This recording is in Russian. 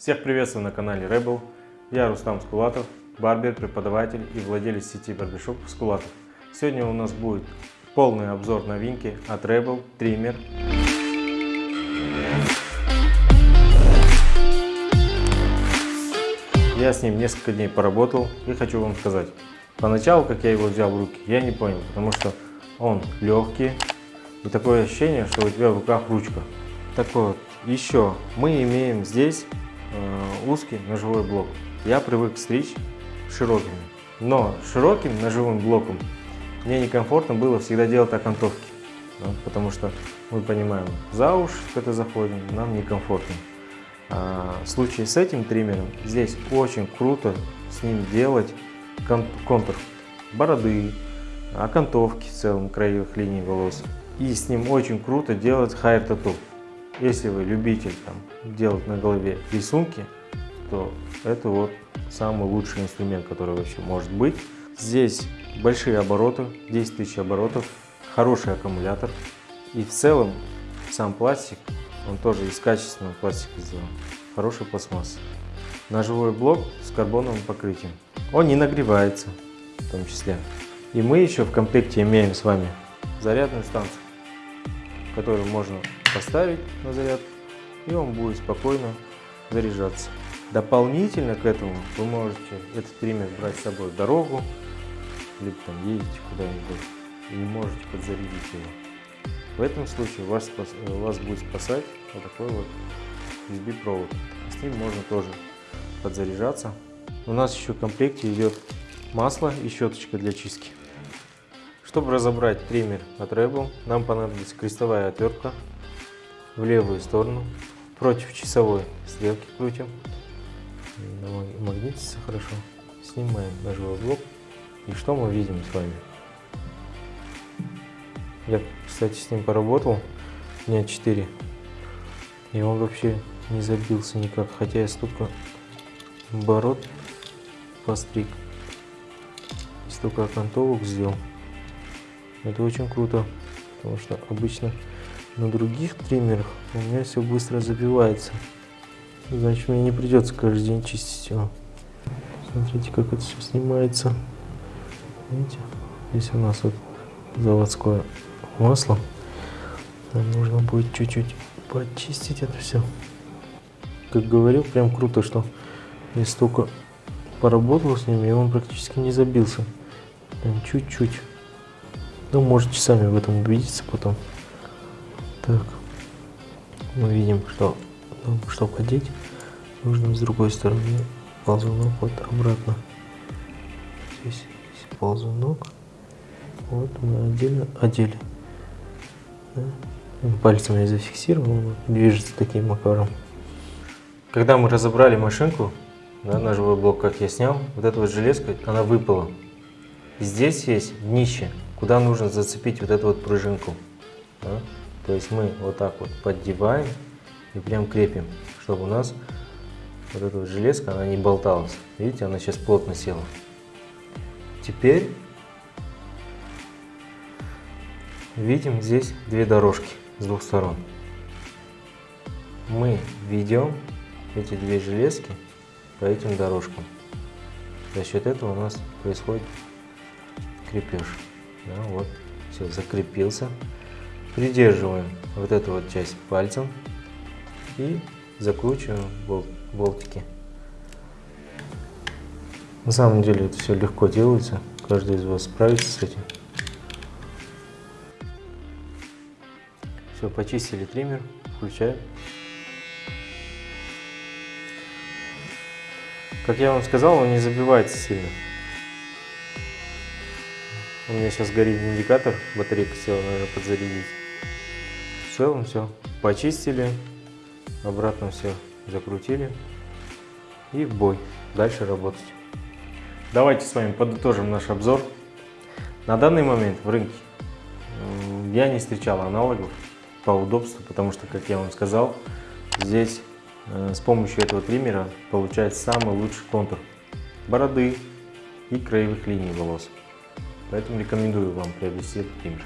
Всех приветствую на канале Rebel. Я Рустам Скулатов, барбер, преподаватель и владелец сети барбершоп Скулатов. Сегодня у нас будет полный обзор новинки от Rebel триммер. Я с ним несколько дней поработал и хочу вам сказать. Поначалу, как я его взял в руки, я не понял, потому что он легкий и такое ощущение, что у тебя в руках ручка. Так вот, еще мы имеем здесь узкий ножевой блок. Я привык стричь широкими, но широким ножевым блоком мне некомфортно было всегда делать окантовки, да, потому что мы понимаем, за уши это заходим, нам некомфортно. А в случае с этим триммером здесь очень круто с ним делать контур бороды, окантовки в целом краевых линий волос. И с ним очень круто делать хайр тату. Если вы любитель там, делать на голове рисунки, то это вот самый лучший инструмент, который вообще может быть. Здесь большие обороты, 10 тысяч оборотов, хороший аккумулятор. И в целом сам пластик, он тоже из качественного пластика сделан. Хороший пластмасс. Ножевой блок с карбоновым покрытием. Он не нагревается в том числе. И мы еще в комплекте имеем с вами зарядную станцию, которую можно поставить на заряд, и он будет спокойно заряжаться. Дополнительно к этому вы можете этот триммер брать с собой в дорогу, либо там едете куда-нибудь и можете подзарядить его. В этом случае вас, вас будет спасать вот такой вот USB провод. С ним можно тоже подзаряжаться. У нас еще в комплекте идет масло и щеточка для чистки. Чтобы разобрать триммер от Rebel, нам понадобится крестовая отвертка в левую сторону, против часовой стрелки крутим, магнитится хорошо, снимаем ножевой блок. И что мы видим с вами? Я, кстати, с ним поработал дня 4 и он вообще не забился никак, хотя я столько оборот постриг, столько окантовок сделал. Это очень круто, потому что обычно на других триммерах у меня все быстро забивается. Значит, мне не придется каждый день чистить его. Смотрите, как это все снимается. Видите? Здесь у нас вот заводское масло. Нам нужно будет чуть-чуть почистить это все. Как говорил, прям круто, что я столько поработал с ним, и он практически не забился. Чуть-чуть. Ну, можете сами в этом убедиться потом. Так, мы видим, что нам, чтобы одеть, нужно с другой стороны ползунок вот обратно. Здесь, здесь ползунок. Вот мы отдельно одели. Да? Пальцем я зафиксировал, он движется таким макаром. Когда мы разобрали машинку, да, ножевой блок, как я снял, вот эта вот железка, она выпала. Здесь есть днище куда нужно зацепить вот эту вот пружинку. Да? То есть мы вот так вот поддеваем и прям крепим, чтобы у нас вот эта вот железка, она не болталась. Видите, она сейчас плотно села. Теперь видим здесь две дорожки с двух сторон. Мы ведем эти две железки по этим дорожкам. За счет этого у нас происходит крепеж. Да, вот, все, закрепился. Придерживаем вот эту вот часть пальцем и закручиваем бол болтики. На самом деле это все легко делается, каждый из вас справится с этим. Все, почистили триммер, включаем. Как я вам сказал, он не забивается сильно. У меня сейчас горит индикатор, батарейка села, наверное, подзарядить. В целом все. Почистили, обратно все закрутили и в бой. Дальше работать. Давайте с вами подытожим наш обзор. На данный момент в рынке я не встречал аналогов по удобству, потому что, как я вам сказал, здесь э, с помощью этого триммера получается самый лучший контур бороды и краевых линий волос. Поэтому рекомендую вам приобрести этот триммер.